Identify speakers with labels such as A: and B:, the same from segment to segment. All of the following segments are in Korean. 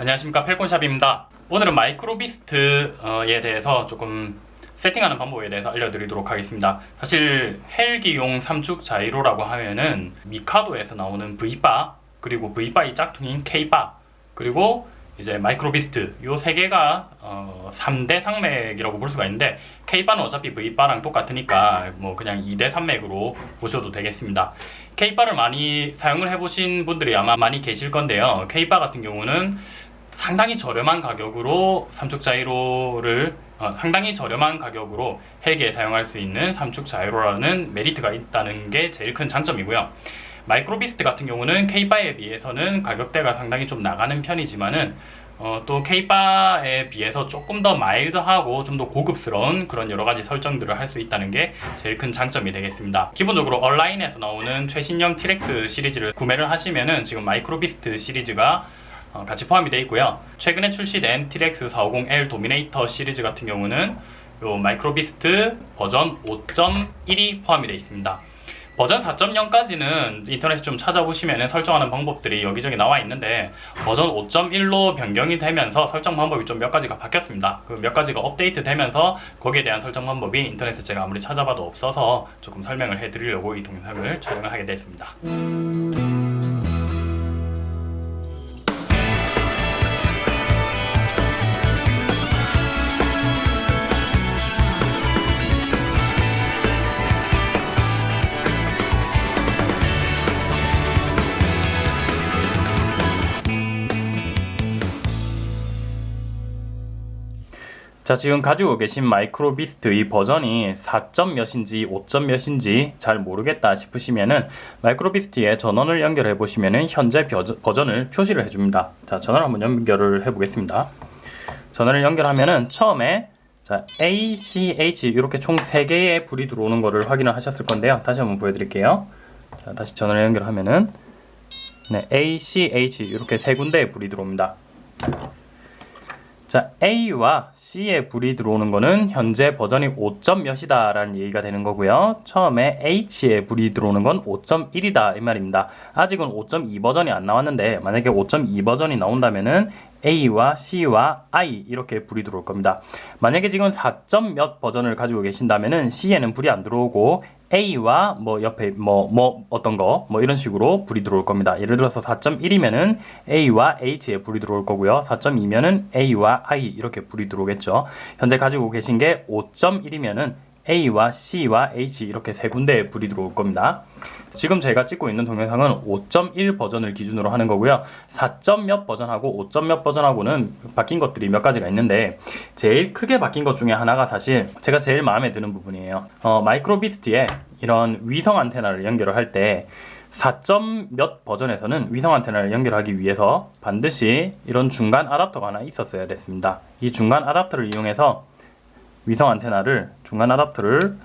A: 안녕하십니까 펠콘샵입니다. 오늘은 Microbeast에 대해서 조금 세팅하는 방법에 대해서 알려드리도록 하겠습니다. 사실 헬기용 삼축 자이로라고 하면은 Mikado에서 나오는 VBar 그리고 VBar의 짝퉁인 KBar 그리고 이제 Microbeast 요 세 개가 어, 3대 산맥이라고 볼 수가 있는데 KBar는 어차피 VBar랑 똑같으니까 뭐 그냥 2대 산맥으로 보셔도 되겠습니다. KBar를 많이 사용을 해보신 분들이 아마 많이 계실 건데요. KBar 같은 경우는 상당히 저렴한 가격으로 삼축 자이로를 어, 상당히 저렴한 가격으로 헬기에 사용할 수 있는 삼축 자이로라는 메리트가 있다는 게 제일 큰 장점이고요. Microbeast 같은 경우는 KBar에 비해서는 가격대가 상당히 좀 나가는 편이지만은 어, 또 KBar에 비해서 조금 더 mild하고 좀 더 고급스러운 그런 여러가지 설정들을 할 수 있다는 게 제일 큰 장점이 되겠습니다. 기본적으로 온라인에서 나오는 최신형 T-Rex 시리즈를 구매를 하시면은 지금 Microbeast 시리즈가 어, 같이 포함이 되어 있고요. 최근에 출시된 T-Rex 450L Dominator 시리즈 같은 경우는 요 Microbeast 버전 5.1이 포함이 되어 있습니다. 버전 4.0까지는 인터넷에 좀 찾아보시면 설정하는 방법들이 여기저기 나와 있는데 버전 5.1로 변경이 되면서 설정 방법이 좀 몇 가지가 바뀌었습니다. 그 몇 가지가 업데이트 되면서 거기에 대한 설정 방법이 인터넷에 제가 아무리 찾아봐도 없어서 조금 설명을 해드리려고 이 동영상을 촬영을 하게 됐습니다 자 지금 가지고 계신 Microbeast 이 버전이 4점 몇인지 5점 몇인지 잘 모르겠다 싶으시면은 Microbeast에 전원을 연결해 보시면은 현재 버전을 표시를 해줍니다. 자 전원을 한번 연결을 해 보겠습니다. 전원을 연결하면은 처음에 자 A, C, H 이렇게 총 3개의 불이 들어오는 것을 확인을 하셨을 건데요. 다시 한번 보여드릴게요. 자 다시 전원을 연결하면은 네, A, C, H 이렇게 세 군데의 불이 들어옵니다 자 A와 C에 불이 들어오는 거는 현재 버전이 5점 몇이다 라는 얘기가 되는 거고요 처음에 H에 불이 들어오는 건 5.1이다 이 말입니다 아직은 5.2 버전이 안 나왔는데 만약에 5.2 버전이 나온다면 은 A와 C와 I 이렇게 불이 들어올 겁니다. 만약에 지금 4점 몇 버전을 가지고 계신다면 은 C에는 불이 안 들어오고 A와 뭐 옆에 뭐뭐 뭐 어떤 거 뭐 이런 식으로 불이 들어올 겁니다. 예를 들어서 4.1이면은 A와 H에 불이 들어올 거고요. 4.2면은 A와 I 이렇게 불이 들어오겠죠. 현재 가지고 계신 게 5.1이면은 A와 C와 H 이렇게 세 군데에 불이 들어올 겁니다. 지금 제가 찍고 있는 동영상은 5.1 버전을 기준으로 하는 거고요. 4. 몇 버전하고 5. 몇 버전하고는 바뀐 것들이 몇 가지가 있는데 제일 크게 바뀐 것 중에 하나가 사실 제가 제일 마음에 드는 부분이에요. 어, 마이크로비스트에 이런 위성 안테나를 연결을 할때 4. 몇 버전에서는 위성 안테나를 연결하기 위해서 반드시 이런 중간 아답터가 하나 있었어야 됐습니다. 이 중간 아답터를 이용해서 위성 안테나를 중간 아답터를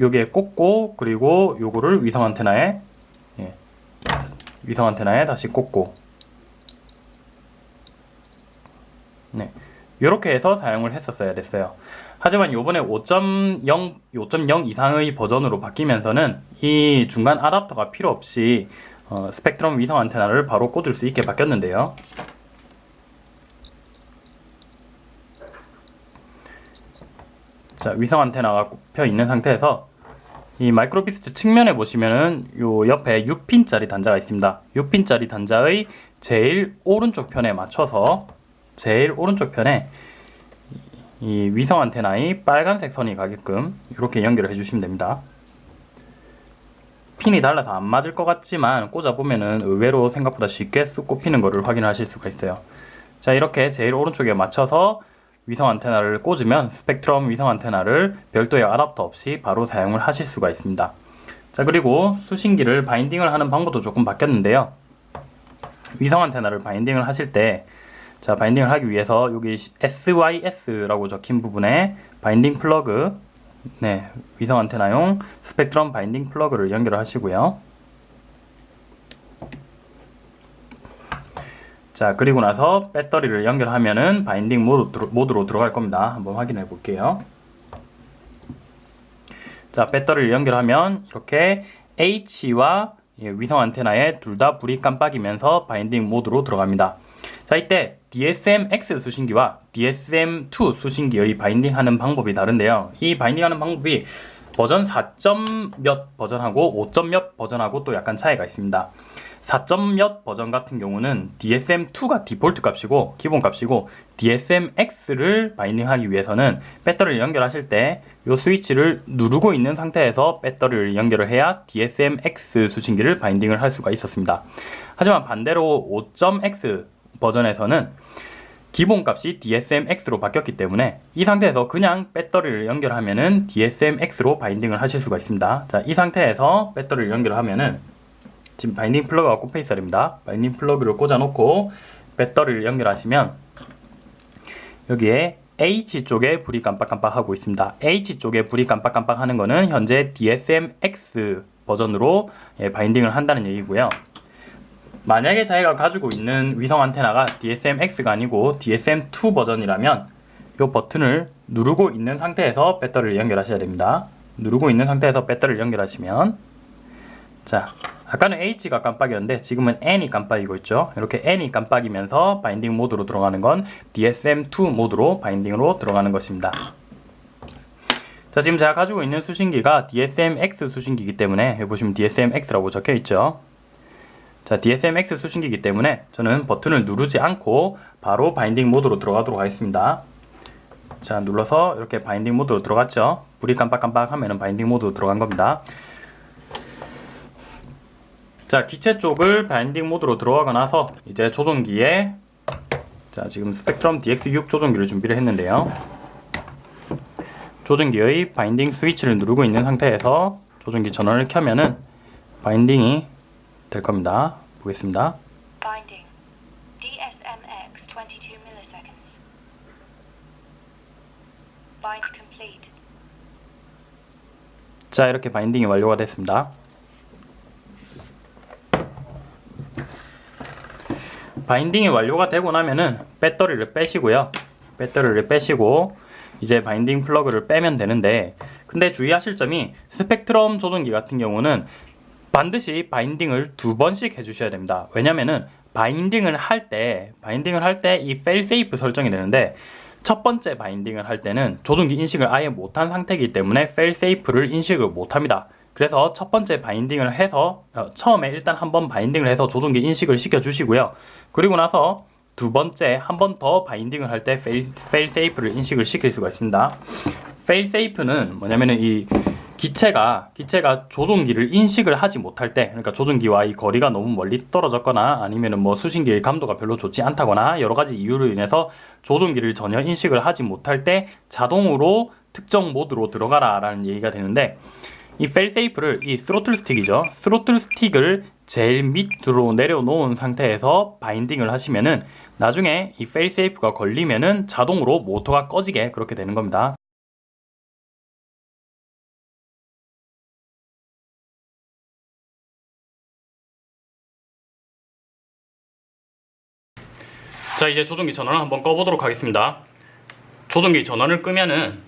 A: 여기에 꽂고 그리고 요거를 위성 안테나에 예, 위성 안테나에 다시 꽂고 네, 이렇게 해서 사용을 했었어야 됐어요. 하지만 요번에 5.0 5.0 이상의 버전으로 바뀌면서는 이 중간 아답터가 필요 없이 어, 스펙트럼 위성 안테나를 바로 꽂을 수 있게 바뀌었는데요. 자, 위성 안테나가 꼽혀 있는 상태에서 이 마이크로비스트 측면에 보시면은 요 옆에 6핀짜리 단자가 있습니다. 6핀짜리 단자의 제일 오른쪽 편에 맞춰서 제일 오른쪽 편에 이 위성 안테나의 빨간색 선이 가게끔 이렇게 연결을 해주시면 됩니다. 핀이 달라서 안 맞을 것 같지만 꽂아보면은 의외로 생각보다 쉽게 쑥 꼽히는 것을 확인하실 수가 있어요. 자 이렇게 제일 오른쪽에 맞춰서 위성 안테나를 꽂으면 스펙트럼 위성 안테나를 별도의 아답터 없이 바로 사용을 하실 수가 있습니다. 자 그리고 수신기를 바인딩을 하는 방법도 조금 바뀌었는데요. 위성 안테나를 바인딩을 하실 때 자, 바인딩을 하기 위해서 여기 SYS라고 적힌 부분에 binding 플러그 네, 위성 안테나용 Spektrum binding 플러그를 연결을 하시고요. 자 그리고 나서 배터리를 연결하면은 binding 모드, 모드로 들어갈 겁니다 한번 확인해 볼게요 자 배터리를 연결하면 이렇게 H와 위성 안테나에 둘 다 불이 깜빡이면서 binding 모드로 들어갑니다 자 이때 DSM-X 수신기와 DSM-2 수신기의 바인딩하는 방법이 다른데요. 이 바인딩하는 방법이 버전 4점 몇 버전하고 5점 몇 버전하고 또 약간 차이가 있습니다. 4점 몇 버전 같은 경우는 DSM2가 디폴트 값이고 기본 값이고 DSM-X를 바인딩하기 위해서는 배터리를 연결하실 때 이 스위치를 누르고 있는 상태에서 배터리를 연결을 해야 DSM-X 수신기를 바인딩을 할 수가 있었습니다. 하지만 반대로 5.X 버전에서는 기본 값이 DSM-X로 바뀌었기 때문에 이 상태에서 그냥 배터리를 연결하면 은 DSM-X로 binding을 하실 수가 있습니다. 자, 이 상태에서 배터리를 연결하면 은 지금 binding 플러그가 꼽혀 있어야 됩니다. binding 플러그를 꽂아놓고 배터리를 연결하시면 여기에 H 쪽에 불이 깜빡깜빡하고 있습니다. H 쪽에 불이 깜빡깜빡 하는 거는 현재 DSM-X 버전으로 예, 바인딩을 한다는 얘기고요. 만약에 자기가 가지고 있는 위성 안테나가 DSM-X가 아니고 DSM-2 버전이라면 이 버튼을 누르고 있는 상태에서 배터리를 연결하셔야 됩니다. 누르고 있는 상태에서 배터리를 연결하시면 자 아까는 H가 깜빡이었는데 지금은 N이 깜빡이고 있죠. 이렇게 N이 깜빡이면서 바인딩 모드로 들어가는 건 DSM2 모드로 바인딩으로 들어가는 것입니다. 자 지금 제가 가지고 있는 수신기가 DSM-X 수신기이기 때문에 여기 보시면 DSM-X라고 적혀 있죠. 자 DSM-X 수신기이기 때문에 저는 버튼을 누르지 않고 바로 binding 모드로 들어가도록 하겠습니다. 자 눌러서 이렇게 binding 모드로 들어갔죠. 불이 깜빡깜빡 하면 은 binding 모드로 들어간 겁니다. 자 기체 쪽을 binding 모드로 들어가고 나서 이제 조종기에 자 지금 Spektrum DX6 조종기를 준비를 했는데요 조종기의 바인딩 스위치를 누르고 있는 상태에서 조종기 전원을 켜면은 바인딩이 될 겁니다 보겠습니다
B: Binding. DSMX 22 milliseconds. Bind complete.
A: 자 이렇게 바인딩이 완료가 됐습니다 바인딩이 완료가 되고 나면은 배터리를 빼시고요. 배터리를 빼시고 이제 바인딩 플러그를 빼면 되는데 근데 주의하실 점이 스펙트럼 조종기 같은 경우는 반드시 바인딩을 두 번씩 해주셔야 됩니다. 왜냐면은 바인딩을 할 때 바인딩을 할 때 이 fail safe 설정이 되는데 첫 번째 바인딩을 할 때는 조종기 인식을 아예 못한 상태이기 때문에 fail safe를 인식을 못합니다 그래서 첫 번째 바인딩을 해서 어, 처음에 일단 한번 바인딩을 해서 조종기 인식을 시켜 주시고요. 그리고 나서 두 번째 한 번 더 바인딩을 할 때 fail, fail safe를 인식을 시킬 수가 있습니다. fail safe는 뭐냐면은 이 기체가 기체가 조종기를 인식을 하지 못할 때 그러니까 조종기와 이 거리가 너무 멀리 떨어졌거나 아니면은 뭐 수신기의 감도가 별로 좋지 않다거나 여러 가지 이유로 인해서 조종기를 전혀 인식을 하지 못할 때 자동으로 특정 모드로 들어가라 라는 얘기가 되는데 이 failsafe를 이 스로틀 스틱이죠. 스로틀 스틱을 제일 밑으로 내려놓은 상태에서 바인딩을 하시면은 나중에 이 failsafe가 걸리면은 자동으로 모터가 꺼지게 그렇게 되는 겁니다. 자 이제 조종기 전원을 한번 꺼보도록 하겠습니다. 조종기 전원을 끄면은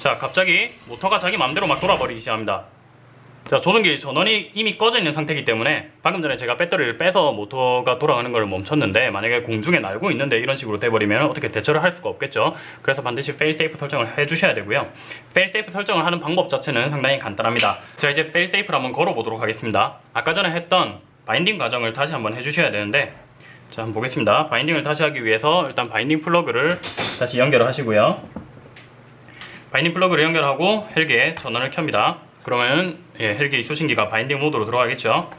A: 자 갑자기 모터가 자기 맘대로 막 돌아버리기 시작합니다. 자 조종기 전원이 이미 꺼져 있는 상태이기 때문에 방금 전에 제가 배터리를 빼서 모터가 돌아가는 걸 멈췄는데 만약에 공중에 날고 있는데 이런 식으로 돼버리면 어떻게 대처를 할 수가 없겠죠? 그래서 반드시 safe 설정을 해주셔야 되고요. safe 설정을 하는 방법 자체는 상당히 간단합니다. 자 이제 fail safe를 한번 걸어보도록 하겠습니다. 아까 전에 했던 바인딩 과정을 다시 한번 해주셔야 되는데 자 한번 보겠습니다. 바인딩을 다시 하기 위해서 일단 바인딩 플러그를 다시 연결을 하시고요 바인딩 플러그를 연결하고 헬기에 전원을 켭니다. 그러면 예, 헬기 수신기가 바인딩 모드로 들어가겠죠.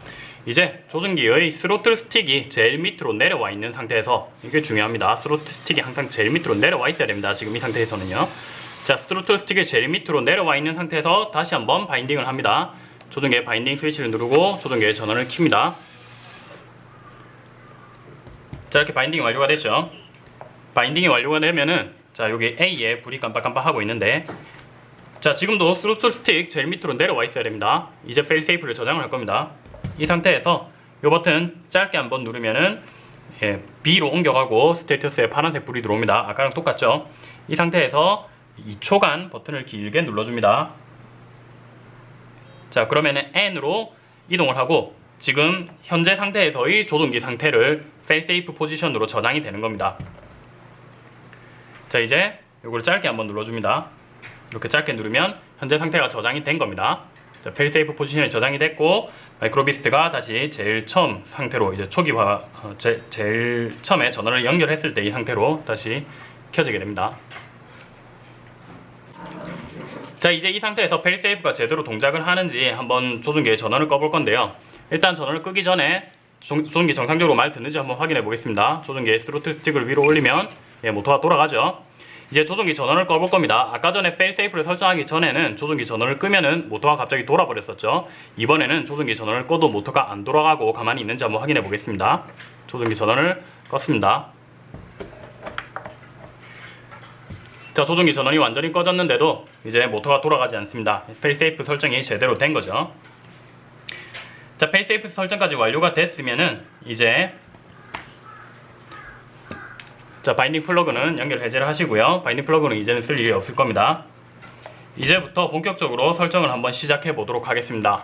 A: 이제 조종기의 스로틀 스틱이 제일 밑으로 내려와 있는 상태에서 이게 중요합니다. 스로틀 스틱이 항상 제일 밑으로 내려와 있어야 됩니다. 지금 이 상태에서는요. 자, 스로틀 스틱이 제일 밑으로 내려와 있는 상태에서 다시 한번 바인딩을 합니다. 조종기의 바인딩 스위치를 누르고 조종기의 전원을 킵니다. 자, 이렇게 바인딩이 완료가 됐죠. 바인딩이 완료가 되면은 자 여기 A에 불이 깜빡깜빡하고 있는데. 자 지금도 스로틀 스틱 제일 밑으로 내려와 있어야 됩니다. 이제 fail safe를 저장을 할 겁니다. 이 상태에서 이 버튼 짧게 한번 누르면은 예, B로 옮겨가고 status에 파란색 불이 들어옵니다. 아까랑 똑같죠? 이 상태에서 2초간 버튼을 길게 눌러줍니다. 자 그러면은 N으로 이동을 하고 지금 현재 상태에서의 조종기 상태를 safe 포지션으로 저장이 되는 겁니다. 자 이제 이걸 짧게 한번 눌러줍니다. 이렇게 짧게 누르면 현재 상태가 저장이 된 겁니다. 자, safe 포지션이 저장이 됐고 마이크로비스트가 다시 제일 처음 상태로 이제 초기화 어, 제, 제일 처음에 전원을 연결했을 때 이 상태로 다시 켜지게 됩니다. 자 이제 이 상태에서 fail safe가 제대로 동작을 하는지 한번 조종기의 전원을 꺼볼 건데요 일단 전원을 끄기 전에 조- 조종기 정상적으로 말 듣는지 한번 확인해 보겠습니다 조종기의 스로틀 스틱을 위로 올리면 예, 모터가 돌아가죠. 이제 조종기 전원을 꺼볼 겁니다. 아까 전에 fail safe를 설정하기 전에는 조종기 전원을 끄면은 모터가 갑자기 돌아버렸었죠. 이번에는 조종기 전원을 꺼도 모터가 안 돌아가고 가만히 있는지 한번 확인해 보겠습니다. 조종기 전원을 껐습니다. 자 조종기 전원이 완전히 꺼졌는데도 이제 모터가 돌아가지 않습니다. fail safe 설정이 제대로 된 거죠. 자 fail safe 설정까지 완료가 됐으면은 이제 자 바인딩 플러그는 연결 해제를 하시고요. 바인딩 플러그는 이제는 쓸 일이 없을 겁니다. 이제부터 본격적으로 설정을 한번 시작해 보도록 하겠습니다.